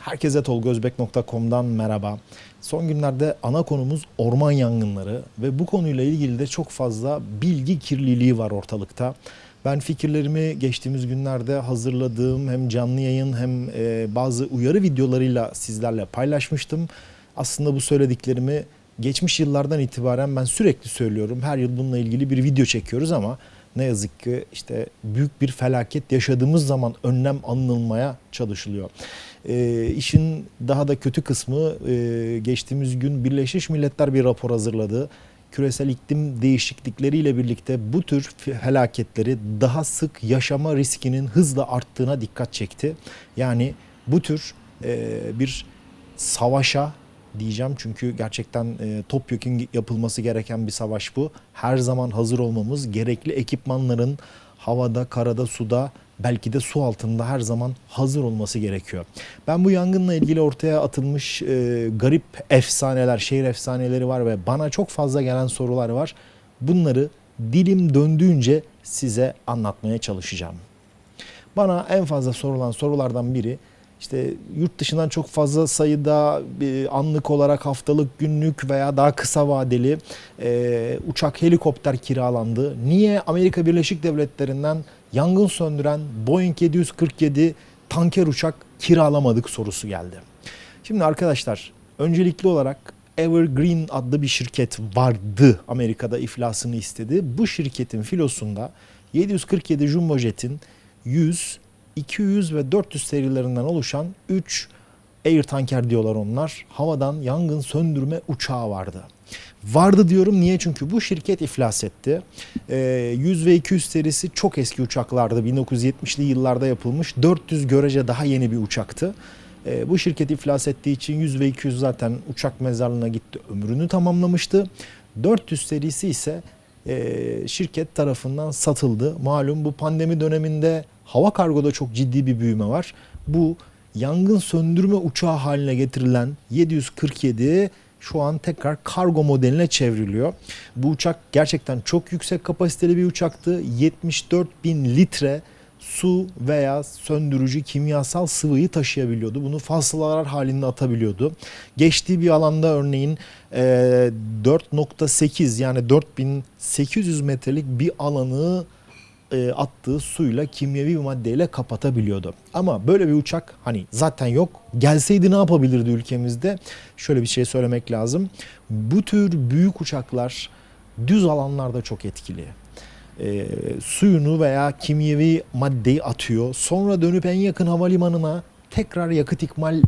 Herkese tolgozbek.com'dan merhaba. Son günlerde ana konumuz orman yangınları ve bu konuyla ilgili de çok fazla bilgi kirliliği var ortalıkta. Ben fikirlerimi geçtiğimiz günlerde hazırladığım hem canlı yayın hem e, bazı uyarı videolarıyla sizlerle paylaşmıştım. Aslında bu söylediklerimi geçmiş yıllardan itibaren ben sürekli söylüyorum. Her yıl bununla ilgili bir video çekiyoruz ama ne yazık ki işte büyük bir felaket yaşadığımız zaman önlem alınmaya çalışılıyor. E, işin daha da kötü kısmı e, geçtiğimiz gün Birleşmiş Milletler bir rapor hazırladı. Küresel iklim değişiklikleriyle birlikte bu tür felaketleri daha sık yaşama riskinin hızla arttığına dikkat çekti. Yani bu tür e, bir savaşa diyeceğim çünkü gerçekten e, topyekun yapılması gereken bir savaş bu. Her zaman hazır olmamız, gerekli ekipmanların havada, karada, suda belki de su altında her zaman hazır olması gerekiyor. Ben bu yangınla ilgili ortaya atılmış e, garip efsaneler, şehir efsaneleri var ve bana çok fazla gelen sorular var. Bunları dilim döndüğünce size anlatmaya çalışacağım. Bana en fazla sorulan sorulardan biri işte yurt dışından çok fazla sayıda bir anlık olarak haftalık, günlük veya daha kısa vadeli e, uçak, helikopter kiralandı. Niye Amerika Birleşik Devletleri'nden yangın söndüren Boeing 747 tanker uçak kiralamadık sorusu geldi. Şimdi arkadaşlar öncelikli olarak Evergreen adlı bir şirket vardı Amerika'da iflasını istedi. Bu şirketin filosunda 747 Jumbo Jet'in 100, 200 ve 400 serilerinden oluşan 3 Air Tanker diyorlar onlar. Havadan yangın söndürme uçağı vardı. Vardı diyorum niye? Çünkü bu şirket iflas etti. Ee, 100 ve 200 serisi çok eski uçaklardı. 1970'li yıllarda yapılmış. 400 görece daha yeni bir uçaktı. Ee, bu şirket iflas ettiği için 100 ve 200 zaten uçak mezarlığına gitti. Ömrünü tamamlamıştı. 400 serisi ise e, şirket tarafından satıldı. Malum bu pandemi döneminde hava kargoda çok ciddi bir büyüme var. Bu yangın söndürme uçağı haline getirilen 747 şu an tekrar kargo modeline çevriliyor. Bu uçak gerçekten çok yüksek kapasiteli bir uçaktı. 74 bin litre su veya söndürücü kimyasal sıvıyı taşıyabiliyordu. Bunu fasılalar halinde atabiliyordu. Geçtiği bir alanda örneğin e, 4.8 yani 4800 metrelik bir alanı e, attığı suyla kimyevi bir maddeyle kapatabiliyordu. Ama böyle bir uçak hani zaten yok. Gelseydi ne yapabilirdi ülkemizde? Şöyle bir şey söylemek lazım. Bu tür büyük uçaklar düz alanlarda çok etkili. E, suyunu veya kimyevi maddeyi atıyor. Sonra dönüp en yakın havalimanına tekrar yakıt ikmal e,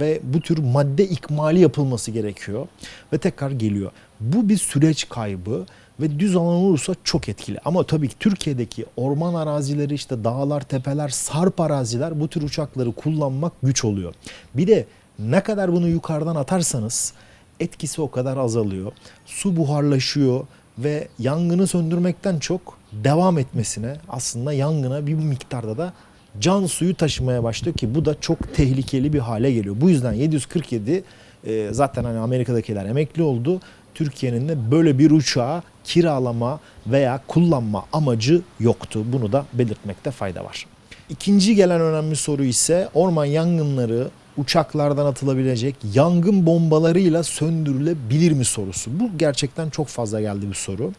ve bu tür madde ikmali yapılması gerekiyor ve tekrar geliyor. Bu bir süreç kaybı ve düz alan olursa çok etkili. Ama tabii ki Türkiye'deki orman arazileri işte dağlar, tepeler, sarp araziler bu tür uçakları kullanmak güç oluyor. Bir de ne kadar bunu yukarıdan atarsanız etkisi o kadar azalıyor. Su buharlaşıyor ve yangını söndürmekten çok devam etmesine aslında yangına bir miktarda da can suyu taşımaya başlıyor ki bu da çok tehlikeli bir hale geliyor. Bu yüzden 747 e, zaten hani Amerika'dakiler emekli oldu. Türkiye'nin de böyle bir uçağı kiralama veya kullanma amacı yoktu. Bunu da belirtmekte fayda var. İkinci gelen önemli soru ise orman yangınları uçaklardan atılabilecek yangın bombalarıyla söndürülebilir mi sorusu. Bu gerçekten çok fazla geldi bir soru.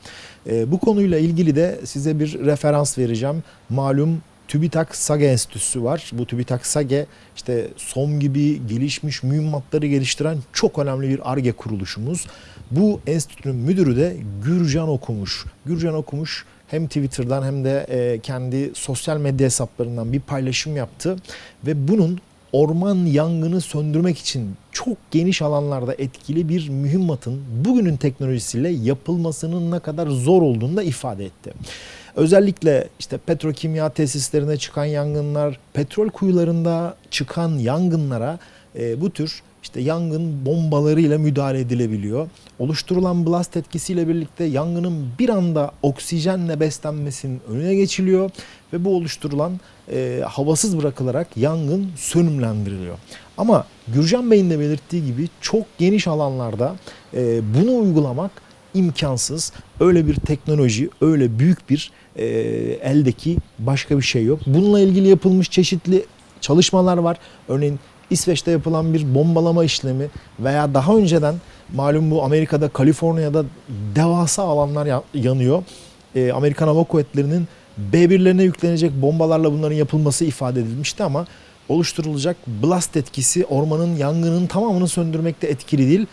E, bu konuyla ilgili de size bir referans vereceğim. Malum TÜBİTAK SAGE Enstitüsü var. Bu TÜBİTAK SAGE işte SOM gibi gelişmiş mühimmatları geliştiren çok önemli bir ARGE kuruluşumuz. Bu enstitünün müdürü de Gürcan Okumuş. Gürcan Okumuş hem Twitter'dan hem de e, kendi sosyal medya hesaplarından bir paylaşım yaptı ve bunun orman yangını söndürmek için çok geniş alanlarda etkili bir mühimmatın bugünün teknolojisiyle yapılmasının ne kadar zor olduğunu da ifade etti. Özellikle işte petrokimya tesislerine çıkan yangınlar, petrol kuyularında çıkan yangınlara e, bu tür işte yangın bombalarıyla müdahale edilebiliyor. Oluşturulan blast etkisiyle birlikte yangının bir anda oksijenle beslenmesinin önüne geçiliyor ve bu oluşturulan e, havasız bırakılarak yangın sönümlendiriliyor. Ama Gürcan Bey'in de belirttiği gibi çok geniş alanlarda e, bunu uygulamak imkansız. Öyle bir teknoloji, öyle büyük bir e, eldeki başka bir şey yok. Bununla ilgili yapılmış çeşitli çalışmalar var. Örneğin İsveç'te yapılan bir bombalama işlemi veya daha önceden malum bu Amerika'da Kaliforniya'da devasa alanlar ya- yanıyor. Ee, Amerikan Hava Kuvvetleri'nin B1'lerine yüklenecek bombalarla bunların yapılması ifade edilmişti ama oluşturulacak blast etkisi ormanın yangının tamamını söndürmekte etkili değil.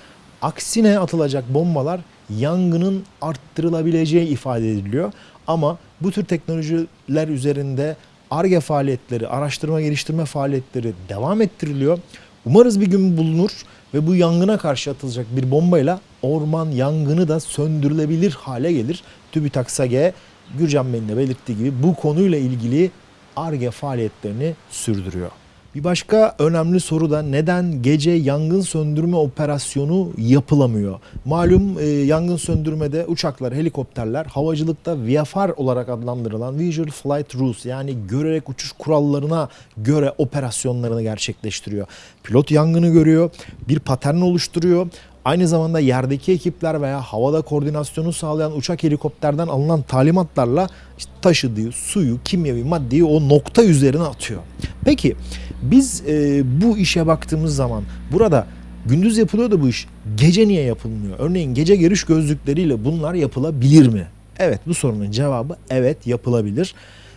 Aksine atılacak bombalar yangının arttırılabileceği ifade ediliyor. Ama bu tür teknolojiler üzerinde ARGE faaliyetleri, araştırma geliştirme faaliyetleri devam ettiriliyor. Umarız bir gün bulunur ve bu yangına karşı atılacak bir bombayla orman yangını da söndürülebilir hale gelir. TÜBİTAK SAGE, Gürcan Bey'in de belirttiği gibi bu konuyla ilgili ARGE faaliyetlerini sürdürüyor. Bir başka önemli soru da neden gece yangın söndürme operasyonu yapılamıyor? Malum e, yangın söndürmede uçaklar, helikopterler havacılıkta VFR olarak adlandırılan Visual Flight Rules yani görerek uçuş kurallarına göre operasyonlarını gerçekleştiriyor. Pilot yangını görüyor, bir patern oluşturuyor. Aynı zamanda yerdeki ekipler veya havada koordinasyonu sağlayan uçak helikopterden alınan talimatlarla işte taşıdığı suyu, kimyevi maddeyi o nokta üzerine atıyor. Peki biz e, bu işe baktığımız zaman burada gündüz yapılıyor da bu iş gece niye yapılmıyor? Örneğin gece görüş gözlükleriyle bunlar yapılabilir mi? Evet bu sorunun cevabı evet yapılabilir.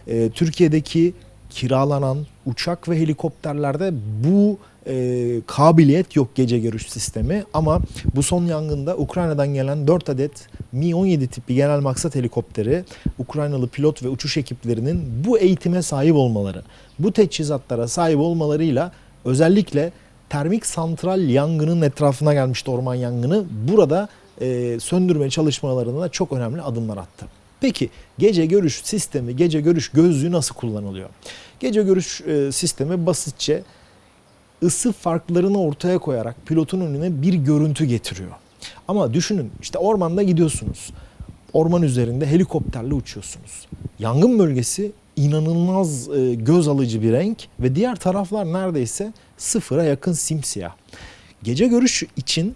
E, Türkiye'deki kiralanan uçak ve helikopterlerde bu e, kabiliyet yok gece görüş sistemi ama bu son yangında Ukrayna'dan gelen 4 adet Mi-17 tipi genel maksat helikopteri Ukraynalı pilot ve uçuş ekiplerinin bu eğitime sahip olmaları, bu teçhizatlara sahip olmalarıyla özellikle termik santral yangının etrafına gelmişti orman yangını. Burada e, söndürme çalışmalarında çok önemli adımlar attı. Peki gece görüş sistemi, gece görüş gözlüğü nasıl kullanılıyor? Gece görüş e, sistemi basitçe ısı farklarını ortaya koyarak pilotun önüne bir görüntü getiriyor. Ama düşünün işte ormanda gidiyorsunuz. Orman üzerinde helikopterle uçuyorsunuz. Yangın bölgesi inanılmaz e, göz alıcı bir renk ve diğer taraflar neredeyse sıfıra yakın simsiyah. Gece görüş için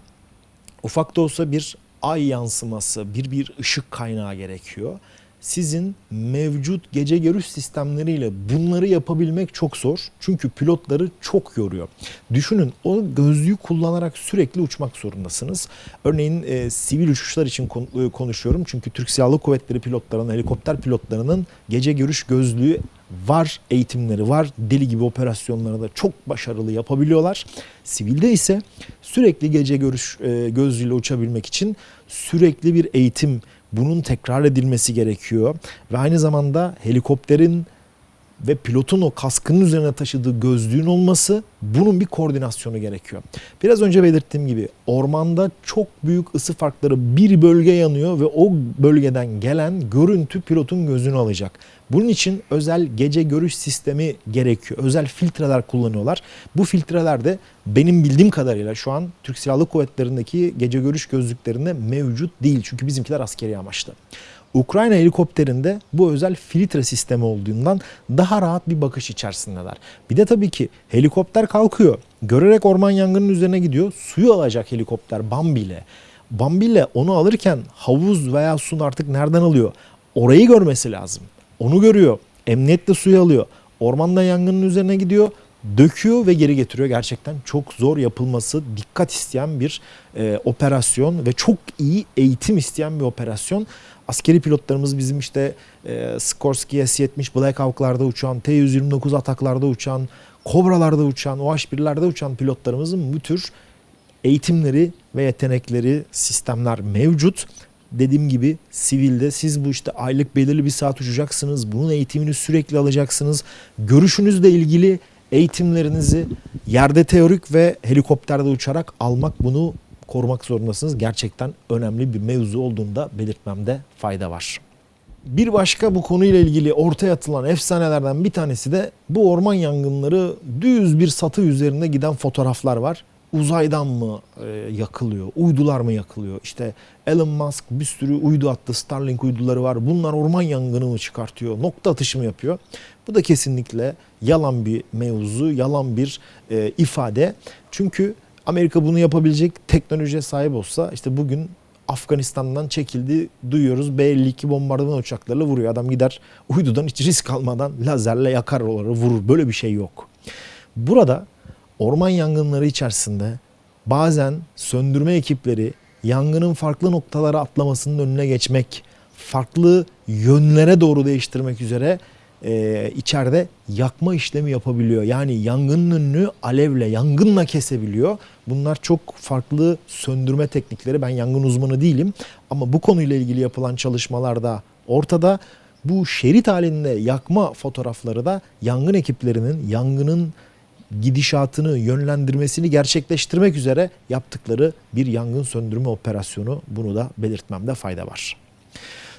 ufak da olsa bir ay yansıması, bir bir ışık kaynağı gerekiyor. Sizin mevcut gece görüş sistemleriyle bunları yapabilmek çok zor. Çünkü pilotları çok yoruyor. Düşünün o gözlüğü kullanarak sürekli uçmak zorundasınız. Örneğin e, sivil uçuşlar için e, konuşuyorum. Çünkü Türk Silahlı Kuvvetleri pilotlarının, helikopter pilotlarının gece görüş gözlüğü var, eğitimleri var. Deli gibi operasyonları da çok başarılı yapabiliyorlar. Sivilde ise sürekli gece görüş e, gözlüğüyle uçabilmek için sürekli bir eğitim, bunun tekrar edilmesi gerekiyor. Ve aynı zamanda helikopterin ve pilotun o kaskının üzerine taşıdığı gözlüğün olması bunun bir koordinasyonu gerekiyor. Biraz önce belirttiğim gibi ormanda çok büyük ısı farkları bir bölge yanıyor ve o bölgeden gelen görüntü pilotun gözünü alacak. Bunun için özel gece görüş sistemi gerekiyor. Özel filtreler kullanıyorlar. Bu filtreler de benim bildiğim kadarıyla şu an Türk Silahlı Kuvvetleri'ndeki gece görüş gözlüklerinde mevcut değil. Çünkü bizimkiler askeri amaçlı. Ukrayna helikopterinde bu özel filtre sistemi olduğundan daha rahat bir bakış içerisindeler. Bir de tabii ki helikopter kalkıyor. Görerek orman yangının üzerine gidiyor. Suyu alacak helikopter Bambi ile. Bambi ile onu alırken havuz veya su artık nereden alıyor? Orayı görmesi lazım. Onu görüyor. Emniyetle suyu alıyor. Ormanda yangının üzerine gidiyor döküyor ve geri getiriyor. Gerçekten çok zor yapılması, dikkat isteyen bir e, operasyon ve çok iyi eğitim isteyen bir operasyon. Askeri pilotlarımız bizim işte e, Skorsky S-70 Black uçan, T-129 ataklarda uçan, Kobralarda uçan, OH-1'lerde uçan pilotlarımızın bu tür eğitimleri ve yetenekleri, sistemler mevcut. Dediğim gibi sivilde siz bu işte aylık belirli bir saat uçacaksınız. Bunun eğitimini sürekli alacaksınız. Görüşünüzle ilgili eğitimlerinizi yerde teorik ve helikopterde uçarak almak bunu korumak zorundasınız. Gerçekten önemli bir mevzu olduğunda belirtmemde fayda var. Bir başka bu konuyla ilgili ortaya atılan efsanelerden bir tanesi de bu orman yangınları düz bir satı üzerinde giden fotoğraflar var. Uzaydan mı e, yakılıyor, uydular mı yakılıyor? İşte Elon Musk bir sürü uydu attı, Starlink uyduları var. Bunlar orman yangını mı çıkartıyor, nokta atışı mı yapıyor? Bu da kesinlikle yalan bir mevzu, yalan bir e, ifade. Çünkü Amerika bunu yapabilecek teknolojiye sahip olsa işte bugün Afganistan'dan çekildi duyuyoruz. B-52 bombardıman uçaklarıyla vuruyor. Adam gider uydudan hiç risk almadan lazerle yakar oraları vurur. Böyle bir şey yok. Burada orman yangınları içerisinde bazen söndürme ekipleri yangının farklı noktalara atlamasının önüne geçmek, farklı yönlere doğru değiştirmek üzere e, içeride yakma işlemi yapabiliyor. Yani yangının alevle, yangınla kesebiliyor. Bunlar çok farklı söndürme teknikleri. Ben yangın uzmanı değilim ama bu konuyla ilgili yapılan çalışmalarda ortada. Bu şerit halinde yakma fotoğrafları da yangın ekiplerinin yangının gidişatını yönlendirmesini gerçekleştirmek üzere yaptıkları bir yangın söndürme operasyonu. Bunu da belirtmemde fayda var.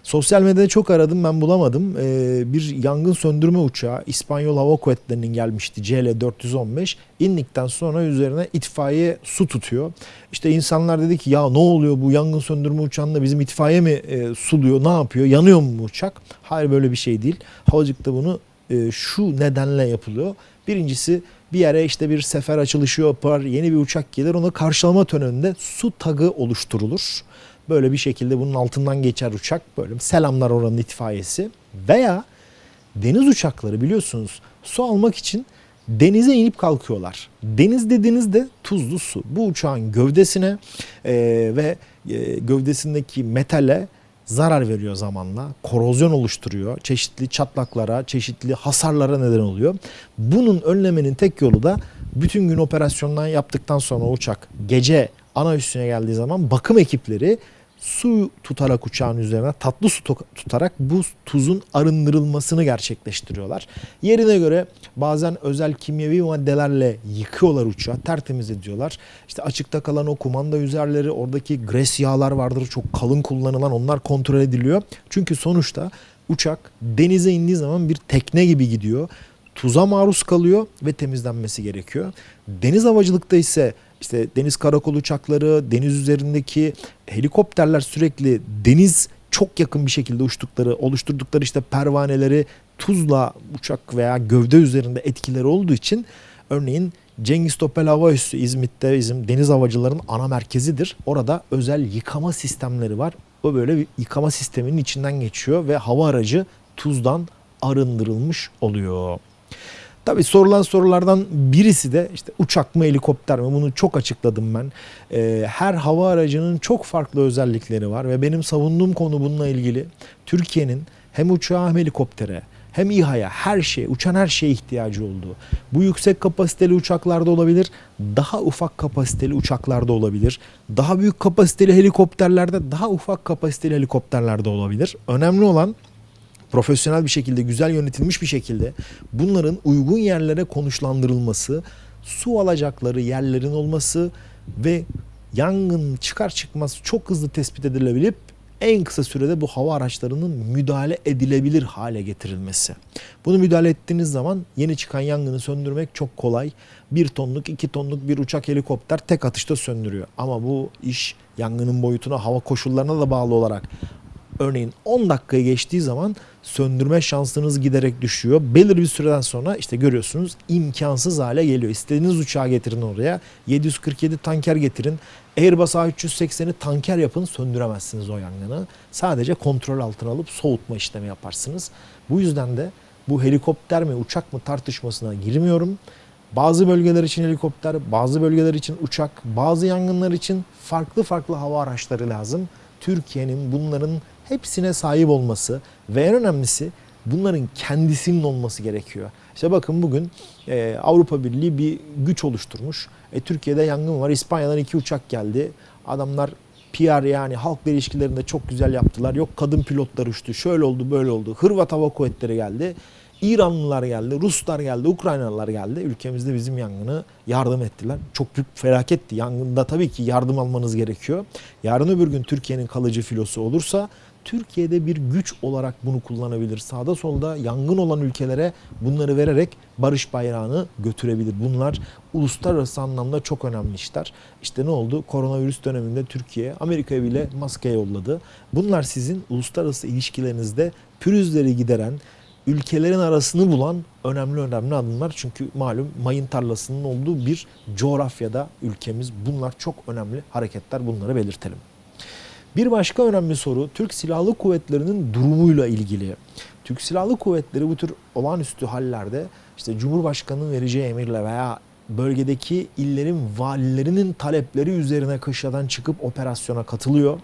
Sosyal medyada çok aradım ben bulamadım. Ee, bir yangın söndürme uçağı İspanyol Hava Kuvvetleri'nin gelmişti CL-415. İndikten sonra üzerine itfaiye su tutuyor. İşte insanlar dedi ki ya ne oluyor bu yangın söndürme uçağında bizim itfaiye mi e, suluyor ne yapıyor yanıyor mu uçak? Hayır böyle bir şey değil. Havacıkta bunu e, şu nedenle yapılıyor. Birincisi bir yere işte bir sefer açılışı yapar, yeni bir uçak gelir ona karşılama töreninde su tagı oluşturulur. Böyle bir şekilde bunun altından geçer uçak. Böyle selamlar oranın itfaiyesi. Veya deniz uçakları biliyorsunuz su almak için denize inip kalkıyorlar. Deniz dediğinizde tuzlu su. Bu uçağın gövdesine e, ve e, gövdesindeki metale zarar veriyor zamanla. Korozyon oluşturuyor. Çeşitli çatlaklara, çeşitli hasarlara neden oluyor. Bunun önlemenin tek yolu da bütün gün operasyondan yaptıktan sonra uçak gece ana üstüne geldiği zaman bakım ekipleri su tutarak uçağın üzerine tatlı su tutarak bu tuzun arındırılmasını gerçekleştiriyorlar. Yerine göre bazen özel kimyevi maddelerle yıkıyorlar uçağı, tertemiz ediyorlar. İşte açıkta kalan o kumanda üzerleri, oradaki gres yağlar vardır çok kalın kullanılan onlar kontrol ediliyor. Çünkü sonuçta uçak denize indiği zaman bir tekne gibi gidiyor. Tuza maruz kalıyor ve temizlenmesi gerekiyor. Deniz havacılıkta ise işte deniz karakol uçakları, deniz üzerindeki helikopterler sürekli deniz çok yakın bir şekilde uçtukları, oluşturdukları işte pervaneleri tuzla uçak veya gövde üzerinde etkileri olduğu için örneğin Cengiz Topel Hava Üssü İzmit'te bizim deniz havacılarının ana merkezidir. Orada özel yıkama sistemleri var. O böyle bir yıkama sisteminin içinden geçiyor ve hava aracı tuzdan arındırılmış oluyor. Tabii sorulan sorulardan birisi de işte uçak mı helikopter mi bunu çok açıkladım ben. Ee, her hava aracının çok farklı özellikleri var ve benim savunduğum konu bununla ilgili Türkiye'nin hem uçağa hem helikoptere hem İHA'ya her şey, uçan her şeye ihtiyacı olduğu. Bu yüksek kapasiteli uçaklarda olabilir, daha ufak kapasiteli uçaklarda olabilir. Daha büyük kapasiteli helikopterlerde, daha ufak kapasiteli helikopterlerde olabilir. Önemli olan profesyonel bir şekilde, güzel yönetilmiş bir şekilde bunların uygun yerlere konuşlandırılması, su alacakları yerlerin olması ve yangın çıkar çıkmaz çok hızlı tespit edilebilip en kısa sürede bu hava araçlarının müdahale edilebilir hale getirilmesi. Bunu müdahale ettiğiniz zaman yeni çıkan yangını söndürmek çok kolay. Bir tonluk, iki tonluk bir uçak helikopter tek atışta söndürüyor. Ama bu iş yangının boyutuna, hava koşullarına da bağlı olarak örneğin 10 dakikayı geçtiği zaman söndürme şansınız giderek düşüyor. Belirli bir süreden sonra işte görüyorsunuz imkansız hale geliyor. İstediğiniz uçağı getirin oraya. 747 tanker getirin. Airbus A380'i tanker yapın söndüremezsiniz o yangını. Sadece kontrol altına alıp soğutma işlemi yaparsınız. Bu yüzden de bu helikopter mi uçak mı tartışmasına girmiyorum. Bazı bölgeler için helikopter, bazı bölgeler için uçak, bazı yangınlar için farklı farklı hava araçları lazım. Türkiye'nin bunların hepsine sahip olması ve en önemlisi bunların kendisinin olması gerekiyor. İşte bakın bugün e, Avrupa Birliği bir güç oluşturmuş. E, Türkiye'de yangın var. İspanya'dan iki uçak geldi. Adamlar PR yani halk ilişkilerinde çok güzel yaptılar. Yok kadın pilotlar uçtu. Şöyle oldu böyle oldu. Hırvat Hava Kuvvetleri geldi. İranlılar geldi, Ruslar geldi, Ukraynalılar geldi. Ülkemizde bizim yangını yardım ettiler. Çok büyük felaketti. Yangında tabii ki yardım almanız gerekiyor. Yarın öbür gün Türkiye'nin kalıcı filosu olursa Türkiye'de bir güç olarak bunu kullanabilir. Sağda solda yangın olan ülkelere bunları vererek barış bayrağını götürebilir. Bunlar uluslararası anlamda çok önemli işler. İşte ne oldu? Koronavirüs döneminde Türkiye Amerika'ya bile maske yolladı. Bunlar sizin uluslararası ilişkilerinizde pürüzleri gideren, ülkelerin arasını bulan önemli önemli adımlar. Çünkü malum mayın tarlasının olduğu bir coğrafyada ülkemiz. Bunlar çok önemli hareketler. Bunları belirtelim. Bir başka önemli soru Türk Silahlı Kuvvetleri'nin durumuyla ilgili. Türk Silahlı Kuvvetleri bu tür olağanüstü hallerde işte Cumhurbaşkanı'nın vereceği emirle veya bölgedeki illerin valilerinin talepleri üzerine kışladan çıkıp operasyona katılıyor.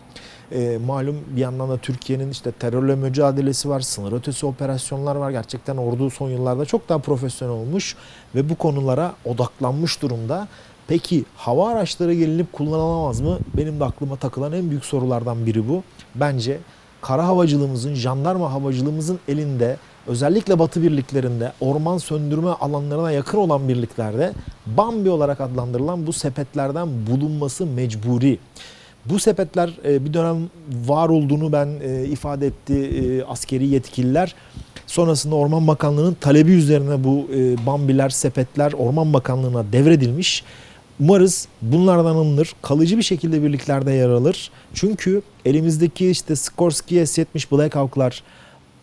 E, malum bir yandan da Türkiye'nin işte terörle mücadelesi var, sınır ötesi operasyonlar var. Gerçekten ordu son yıllarda çok daha profesyonel olmuş ve bu konulara odaklanmış durumda. Peki hava araçları gelinip kullanılamaz mı? Benim de aklıma takılan en büyük sorulardan biri bu. Bence kara havacılığımızın, jandarma havacılığımızın elinde özellikle batı birliklerinde orman söndürme alanlarına yakın olan birliklerde Bambi olarak adlandırılan bu sepetlerden bulunması mecburi. Bu sepetler e, bir dönem var olduğunu ben e, ifade etti e, askeri yetkililer. Sonrasında Orman Bakanlığı'nın talebi üzerine bu Bambiler, sepetler Orman Bakanlığı'na devredilmiş. Umarız bunlardan alınır. Kalıcı bir şekilde birliklerde yer alır. Çünkü elimizdeki işte Skorsky S-70 Black Hawk'lar,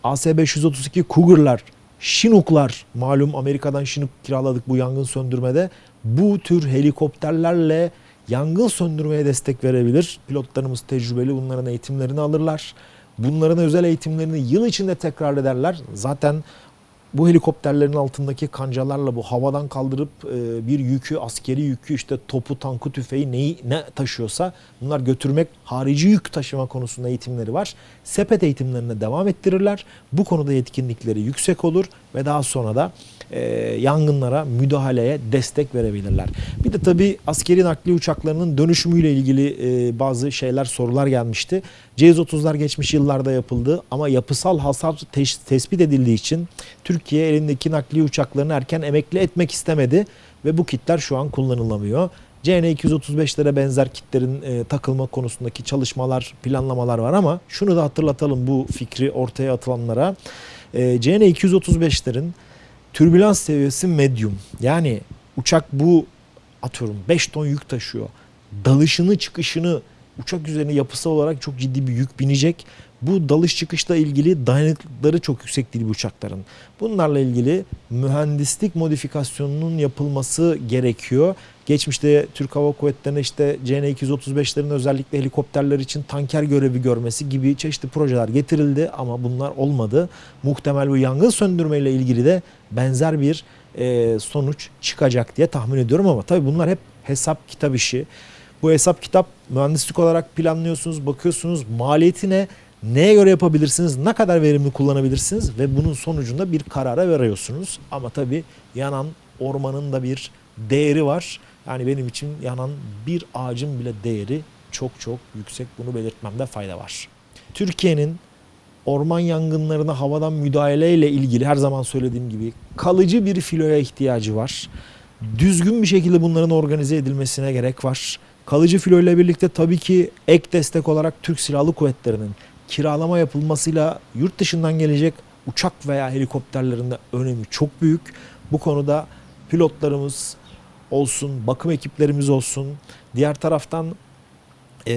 AS-532 Cougar'lar, Chinook'lar malum Amerika'dan Chinook kiraladık bu yangın söndürmede. Bu tür helikopterlerle yangın söndürmeye destek verebilir. Pilotlarımız tecrübeli bunların eğitimlerini alırlar. Bunların özel eğitimlerini yıl içinde tekrar ederler. Zaten bu helikopterlerin altındaki kancalarla bu havadan kaldırıp e, bir yükü, askeri yükü işte topu, tankı, tüfeği neyi ne taşıyorsa bunlar götürmek, harici yük taşıma konusunda eğitimleri var. Sepet eğitimlerine devam ettirirler. Bu konuda yetkinlikleri yüksek olur ve daha sonra da e, yangınlara müdahaleye destek verebilirler. Bir de tabii askeri nakliye uçaklarının dönüşümüyle ilgili e, bazı şeyler sorular gelmişti. C-130'lar geçmiş yıllarda yapıldı ama yapısal hasar tespit edildiği için Türkiye elindeki nakliye uçaklarını erken emekli etmek istemedi ve bu kitler şu an kullanılamıyor. CN235'lere benzer kitlerin e, takılma konusundaki çalışmalar, planlamalar var ama şunu da hatırlatalım bu fikri ortaya atılanlara. E, CN235'lerin türbülans seviyesi medium. Yani uçak bu atıyorum 5 ton yük taşıyor. Dalışını çıkışını uçak üzerine yapısal olarak çok ciddi bir yük binecek. Bu dalış çıkışla ilgili dayanıklılıkları çok yüksek değil bu uçakların. Bunlarla ilgili mühendislik modifikasyonunun yapılması gerekiyor. Geçmişte Türk Hava Kuvvetleri'ne işte CN-235'lerin özellikle helikopterler için tanker görevi görmesi gibi çeşitli projeler getirildi ama bunlar olmadı. Muhtemel bu yangın söndürme ile ilgili de benzer bir e, sonuç çıkacak diye tahmin ediyorum ama tabii bunlar hep hesap kitap işi. Bu hesap kitap mühendislik olarak planlıyorsunuz, bakıyorsunuz maliyeti ne, neye göre yapabilirsiniz, ne kadar verimli kullanabilirsiniz ve bunun sonucunda bir karara veriyorsunuz. Ama tabii yanan ormanın da bir değeri var. Yani benim için yanan bir ağacın bile değeri çok çok yüksek. Bunu belirtmemde fayda var. Türkiye'nin orman yangınlarına havadan müdahaleyle ilgili her zaman söylediğim gibi kalıcı bir filoya ihtiyacı var. Düzgün bir şekilde bunların organize edilmesine gerek var. Kalıcı filo ile birlikte tabii ki ek destek olarak Türk Silahlı Kuvvetleri'nin kiralama yapılmasıyla yurt dışından gelecek uçak veya helikopterlerinde önemi çok büyük. Bu konuda pilotlarımız olsun, bakım ekiplerimiz olsun. Diğer taraftan e,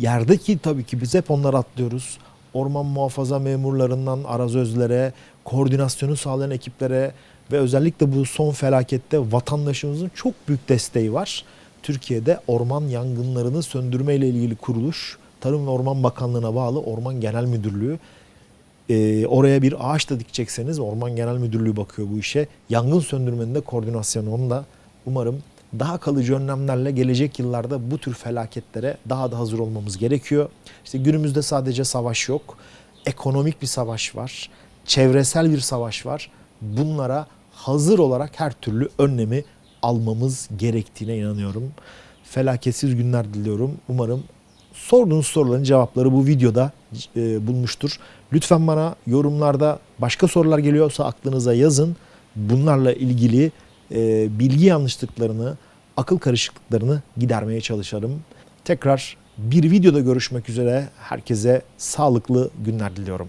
yerdeki tabii ki biz hep onları atlıyoruz. Orman muhafaza memurlarından arazözlere, koordinasyonu sağlayan ekiplere ve özellikle bu son felakette vatandaşımızın çok büyük desteği var. Türkiye'de orman yangınlarını söndürme ile ilgili kuruluş Tarım ve Orman Bakanlığı'na bağlı Orman Genel Müdürlüğü. Ee, oraya bir ağaç da dikecekseniz Orman Genel Müdürlüğü bakıyor bu işe. Yangın söndürmenin de koordinasyonu onda. Umarım daha kalıcı önlemlerle gelecek yıllarda bu tür felaketlere daha da hazır olmamız gerekiyor. İşte günümüzde sadece savaş yok. Ekonomik bir savaş var. Çevresel bir savaş var. Bunlara hazır olarak her türlü önlemi almamız gerektiğine inanıyorum. Felaketsiz günler diliyorum. Umarım sorduğunuz soruların cevapları bu videoda e, bulmuştur. Lütfen bana yorumlarda başka sorular geliyorsa aklınıza yazın. Bunlarla ilgili e, bilgi yanlışlıklarını, akıl karışıklıklarını gidermeye çalışırım. Tekrar bir videoda görüşmek üzere. Herkese sağlıklı günler diliyorum.